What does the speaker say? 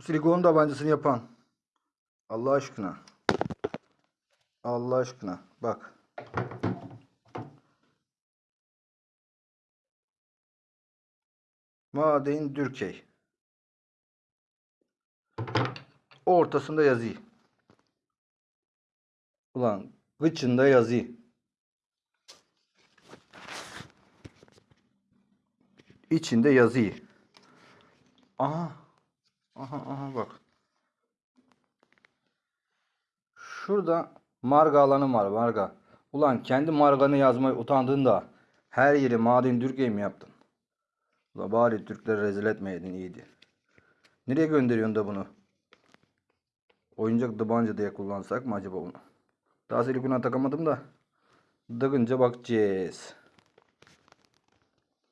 Silikon tabancasını yapan. Allah aşkına. Allah aşkına. Bak. Maden Dürkey. Ortasında yazı. Ulan gıçında yazı. İçinde yazı. Aha. Aha aha bak. Şurada marga alanı var marga. Ulan kendi marganı yazmayı utandığında her yeri maden Dürkey mi yaptın? Ulan bari Türkleri rezil etmeydin iyiydi. Nereye gönderiyorsun da bunu? Oyuncak tabanca diye kullansak mı acaba bunu? Daha silikona takamadım da. Dıgınca bakacağız.